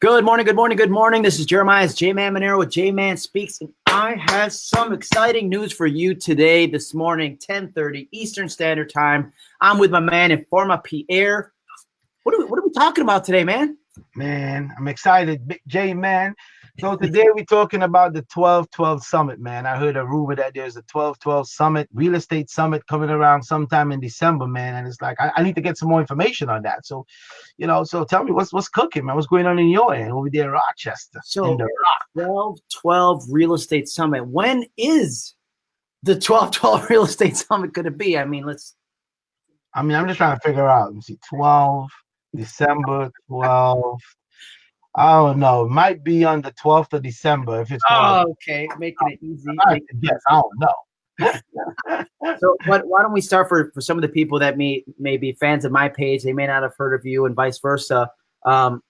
Good morning, good morning, good morning. This is Jeremias J-Man Maneiro with J-Man Speaks, and I have some exciting news for you today, this morning, 10.30 Eastern Standard Time. I'm with my man, Informa Pierre. What are, we, what are we talking about today, man? Man, I'm excited, J-Man. So today we're talking about the 12-12 Summit, man. I heard a rumor that there's a 12-12 Summit, real estate summit coming around sometime in December, man. And it's like I, I, need to get some more information on that. So, you know, so tell me what's what's cooking, man. What's going on in your end over there in Rochester? So 12-12 Real Estate Summit. When is the 12-12 Real Estate Summit going to be? I mean, let's. I mean, I'm just trying to figure out. Let me see, 12 December 12 I don't know. It might be on the 12th of December if it's. Oh, okay. Making it easy. Yes, I don't know. so what, why don't we start for, for some of the people that may, may be fans of my page, they may not have heard of you and vice versa. Um,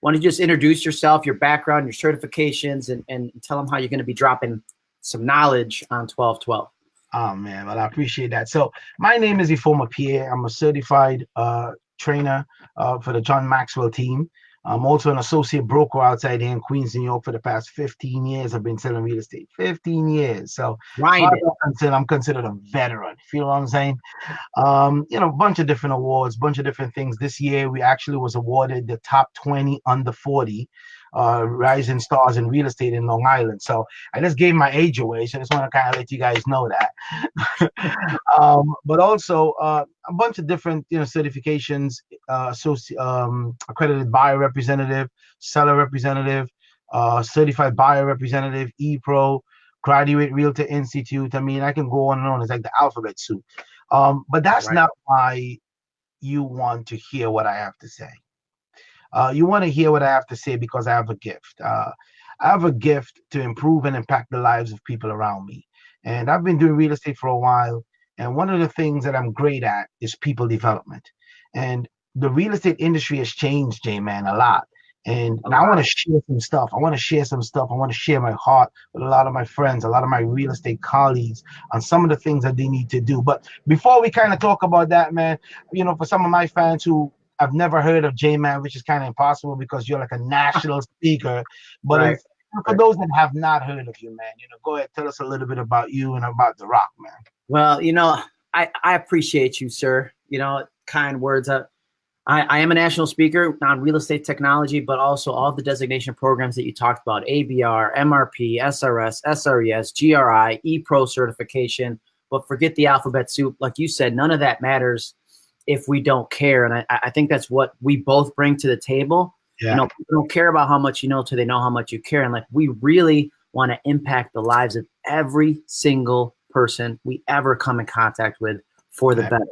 why don't you just introduce yourself, your background, your certifications, and, and tell them how you're going to be dropping some knowledge on 1212. Oh man, well I appreciate that. So my name is Informa Pierre. I'm a certified uh, trainer uh, for the John Maxwell team. I'm also an associate broker outside here in Queens, New York for the past 15 years. I've been selling real estate 15 years. So right. I'm, considered, I'm considered a veteran. Feel what I'm saying? Um, you know, a bunch of different awards, bunch of different things. This year, we actually was awarded the top 20 under 40 uh, rising stars in real estate in Long Island. So I just gave my age away. So I just want to kind of let you guys know that. um, but also uh, a bunch of different you know certifications, uh, um, accredited buyer representative, seller representative, uh, certified buyer representative, e-pro, graduate realtor institute. I mean, I can go on and on. It's like the alphabet soup. Um, but that's right. not why you want to hear what I have to say. Uh, you want to hear what I have to say because I have a gift. Uh, I have a gift to improve and impact the lives of people around me. And I've been doing real estate for a while. And one of the things that I'm great at is people development. And the real estate industry has changed, J Man, a lot. And, and I want to share some stuff. I want to share some stuff. I want to share my heart with a lot of my friends, a lot of my real estate colleagues on some of the things that they need to do. But before we kind of talk about that, man, you know, for some of my fans who I've never heard of J-Man, which is kind of impossible because you're like a national speaker. But right. for those that have not heard of you, man, you know, go ahead, tell us a little bit about you and about the rock, man. Well, you know, I, I appreciate you, sir. You know, kind words. Uh, I, I am a national speaker on real estate technology, but also all the designation programs that you talked about, ABR, MRP, SRS, SRES, GRI, ePro certification, but forget the alphabet soup. Like you said, none of that matters if we don't care. And I, I think that's what we both bring to the table. Yeah. You know, people don't care about how much you know till they know how much you care. And like we really want to impact the lives of every single person we ever come in contact with for the better.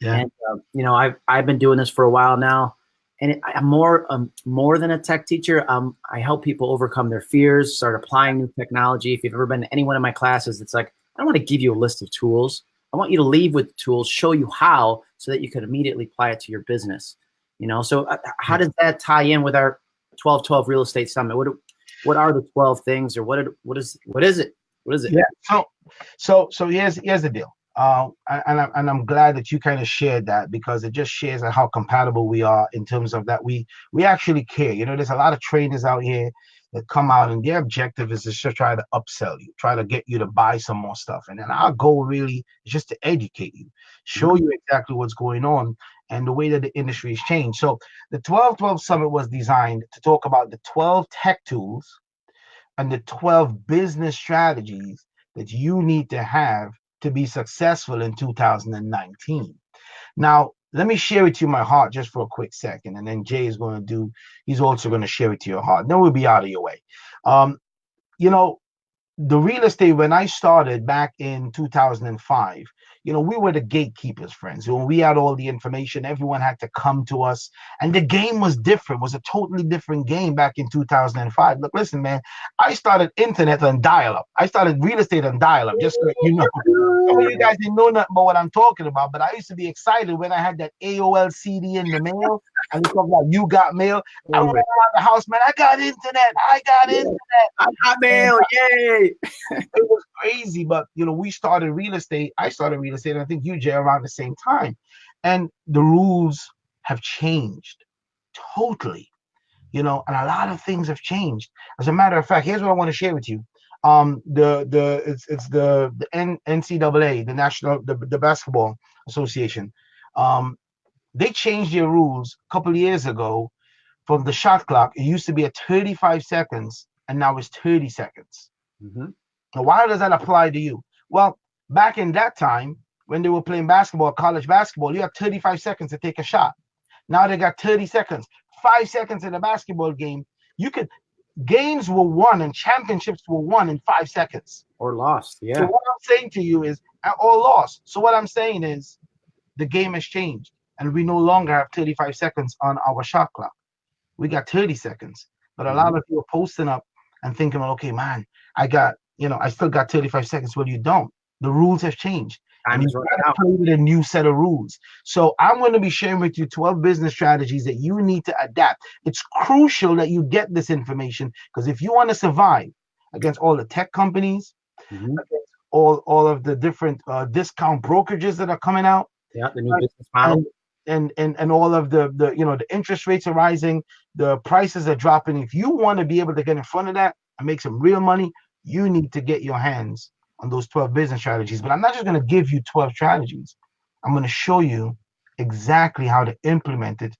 Yeah. And uh, you know, I've I've been doing this for a while now, and it, I'm more um, more than a tech teacher. Um, I help people overcome their fears, start applying new technology. If you've ever been to any one of my classes, it's like I don't want to give you a list of tools. I want you to leave with tools, show you how, so that you can immediately apply it to your business. You know, so uh, how does that tie in with our 1212 real estate summit? What what are the 12 things, or what what is what is it? What is it? Yeah. So so so here's here's the deal. Uh, and, I'm, and I'm glad that you kind of shared that because it just shares how compatible we are in terms of that we we actually care. You know, there's a lot of trainers out here that come out and their objective is to try to upsell you, try to get you to buy some more stuff. And then our goal really is just to educate you, show you exactly what's going on and the way that the industry has changed. So the 1212 Summit was designed to talk about the 12 tech tools and the 12 business strategies that you need to have to be successful in 2019. Now, let me share with you my heart just for a quick second, and then Jay is going to do. He's also going to share with you your heart. Then we'll be out of your way. Um, you know, the real estate when I started back in 2005, you know, we were the gatekeepers, friends. When we had all the information, everyone had to come to us. And the game was different, was a totally different game back in 2005. Look, listen, man, I started internet on dial-up. I started real estate on dial-up, just so you know. Some of you guys didn't know nothing about what I'm talking about, but I used to be excited when I had that AOL CD in the mail. And we talk about you got mail. I went around the house, man. I got internet. I got internet. I got mail. Uh, yay. it was crazy, but you know, we started real estate. I started real estate. I think you, Jay, around the same time, and the rules have changed totally. you know, and a lot of things have changed. As a matter of fact, here's what I want to share with you. Um, the the it's it's the the N, NCAA, the National the, the Basketball Association. Um, they changed their rules a couple years ago from the shot clock. It used to be at 35 seconds, and now it's 30 seconds. Mm-hmm. Now, why does that apply to you? Well, back in that time, when they were playing basketball, college basketball, you had 35 seconds to take a shot. Now they got 30 seconds. Five seconds in a basketball game, you could games were won and championships were won in five seconds or lost. Yeah. So what I'm saying to you is, or lost. So what I'm saying is, the game has changed, and we no longer have 35 seconds on our shot clock. We got 30 seconds. But a lot Mm-hmm. of you are posting up and thinking, okay, man, I got, you know, I still got 35 seconds. Well, you don't. The rules have changed. Time And you running gotta play with a new set of rules. So I'm going to be sharing with you 12 business strategies that you need to adapt. It's crucial that you get this information because if you want to survive against all the tech companies, Mhm. all all of the different uh, discount brokerages that are coming out, Yeah, the new business model. and and and and all of the the you know the interest rates are rising, the prices are dropping. If you want to be able to get in front of that and make some real money, you need to get your hands on those 12 business strategies. But I'm not just going to give you 12 strategies. I'm going to show you exactly how to implement it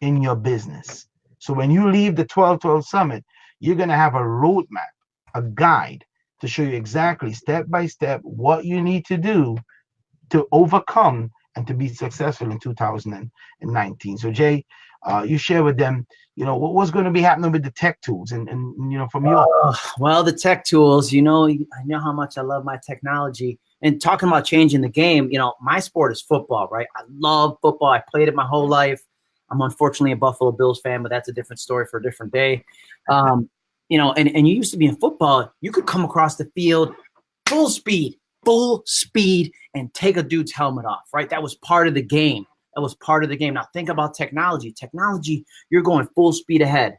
in your business. So when you leave the 1212 summit, you're going to have a roadmap, a guide to show you exactly step by step what you need to do to overcome and to be successful in 2019. So Jay, uh, you share with them, you know, what, what's going to be happening with the tech tools and, and you know, from your Oh, well, the tech tools, you know, I know how much I love my technology. And talking about changing the game, you know, my sport is football, right? I love football. I played it my whole life. I'm unfortunately a Buffalo Bills fan, but that's a different story for a different day. Um, you know, and, and you used to be in football, you could come across the field full speed, full speed, and take a dude's helmet off, right? That was part of the game. That was part of the game. Now think about technology. Technology, you're going full speed ahead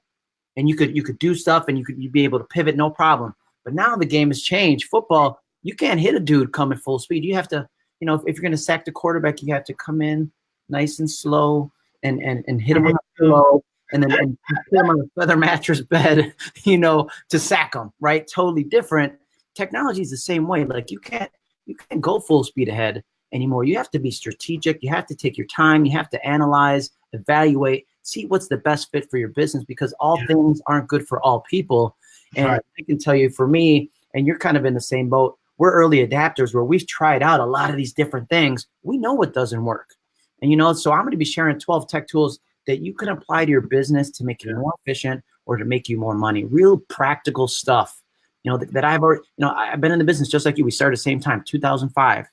and you could you could do stuff and you could you'd be able to pivot no problem. But now the game has changed. Football, you can't hit a dude coming full speed. You have to, you know, if, if you're going to sack the quarterback, you have to come in nice and slow and and and hit him on the mm-hmm. pillow and then and put him on a feather mattress bed, you know, to sack him. Right? Totally different. Technology is the same way. Like you can't you can't go full speed ahead anymore. You have to be strategic. You have to take your time. You have to analyze, evaluate, see what's the best fit for your business because all Yeah. things aren't good for all people. And Right. I can tell you for me, and you're kind of in the same boat, we're early adapters where we've tried out a lot of these different things. We know what doesn't work. And you know, so I'm going to be sharing 12 tech tools that you can apply to your business to make you more efficient or to make you more money. Real practical stuff. You know, that, that I've already, you know, I've been in the business just like you. We started at the same time, 2005,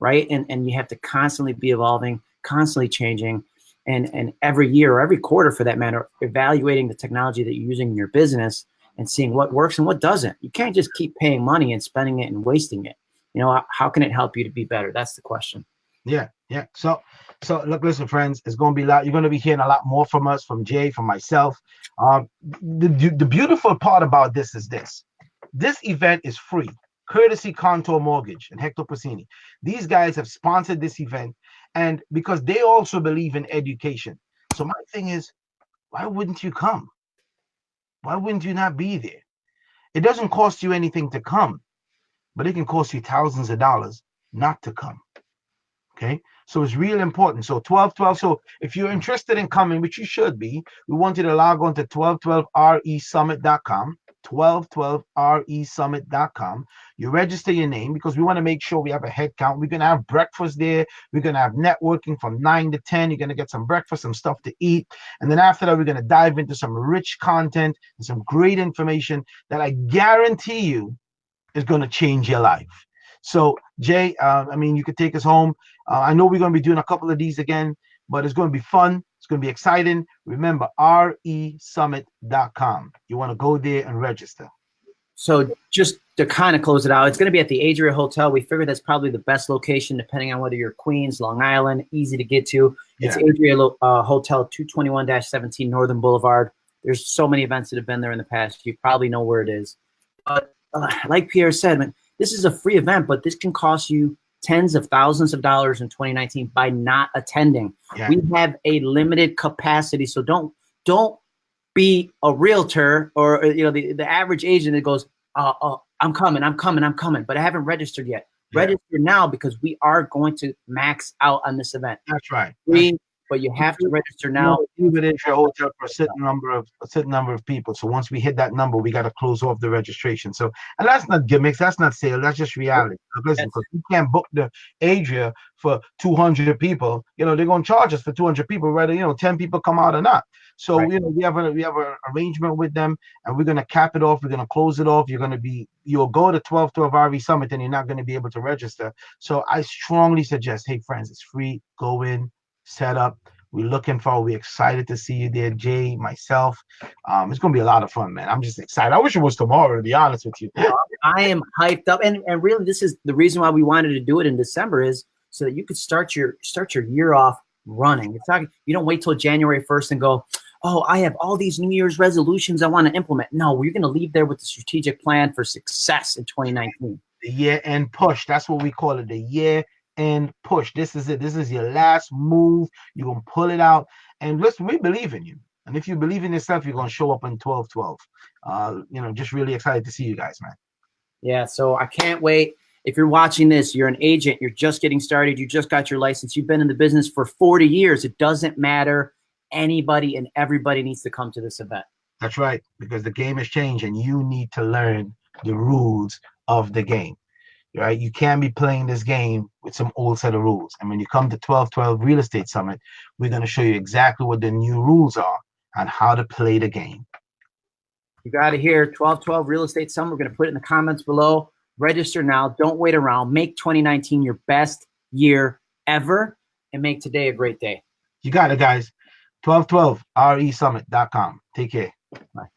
right? And and you have to constantly be evolving, constantly changing, and and every year or every quarter for that matter, evaluating the technology that you're using in your business and seeing what works and what doesn't. You can't just keep paying money and spending it and wasting it. You know, how can it help you to be better? That's the question. Yeah, yeah. So, so look, listen, friends, it's going to be a lot. You're going to be hearing a lot more from us, from Jay, from myself. Um, the, the the beautiful part about this is this: this event is free, courtesy Contour Mortgage and Hector Pacini. These guys have sponsored this event, and because they also believe in education. So my thing is, why wouldn't you come? Why wouldn't you not be there? It doesn't cost you anything to come, but it can cost you thousands of dollars not to come. Okay. So it's real important. So 1212. So if you're interested in coming, which you should be, we want you to log on to 1212resummit.com. 1212resummit.com. You register your name because we want to make sure we have a head count. We're going to have breakfast there. We're going to have networking from 9 to 10. You're going to get some breakfast, some stuff to eat. And then after that, we're going to dive into some rich content and some great information that I guarantee you is going to change your life. So, Jay, uh, I mean, you could take us home. Uh, I know we're going to be doing a couple of these again, but it's going to be fun. It's going to be exciting. Remember, resummit.com. You want to go there and register. So just to kind of close it out, it's going to be at the Adria Hotel. We figured that's probably the best location, depending on whether you're Queens, Long Island, easy to get to. It's Yeah. Adria uh, Hotel, 221-17 Northern Boulevard. There's so many events that have been there in the past. You probably know where it is. But uh, like Pierre said, man, this is a free event, but this can cost you tens of thousands of dollars in 2019 by not attending. Yeah. We have a limited capacity, so don't don't be a realtor or you know the, the average agent that goes, uh, uh, I'm coming, I'm coming, I'm coming, but I haven't registered yet. Yeah. Register now because we are going to max out on this event. That's right. Free, but you have to register now. It in your hotel for a certain number of a certain number of people. So once we hit that number, we got to close off the registration. So and that's not gimmicks, that's not sale, that's just reality. Listen, because we can't book the Adria for 200 people. You know, they're gonna charge us for 200 people, whether you know 10 people come out or not. So right. you know, we have a we have an arrangement with them, and we're gonna cap it off. We're gonna close it off. You're gonna be you'll go to 12 12 RV Summit, and you're not gonna be able to register. So I strongly suggest, hey friends, it's free. Go in, set up. We're looking forward. We're excited to see you there, Jay, myself. Um, it's gonna be a lot of fun, man. I'm just excited. I wish it was tomorrow, to be honest with you. I am hyped up, and and really, this is the reason why we wanted to do it in December is so that you could start your start your year off running. It's not you don't wait till January 1st and go, oh, I have all these New Year's resolutions I want to implement. No, we're going to leave there with the strategic plan for success in 2019. The year end push. That's what we call it. The year end push. This is it. This is your last move. You're going to pull it out. And listen, we believe in you. And if you believe in yourself, you're going to show up in 12 12. Uh, you know, just really excited to see you guys, man. Yeah. So I can't wait. If you're watching this, you're an agent, you're just getting started, you just got your license, you've been in the business for 40 years. It doesn't matter. Anybody and everybody needs to come to this event. That's right, because the game has changed and you need to learn the rules of the game. Right? You can't be playing this game with some old set of rules. And when you come to 1212 Real Estate Summit, we're going to show you exactly what the new rules are and how to play the game. You got to hear 1212 Real Estate Summit. We're going to put it in the comments below. Register now. Don't wait around. Make 2019 your best year ever and make today a great day. You got it, guys. 1212resummit.com. Take care. Bye.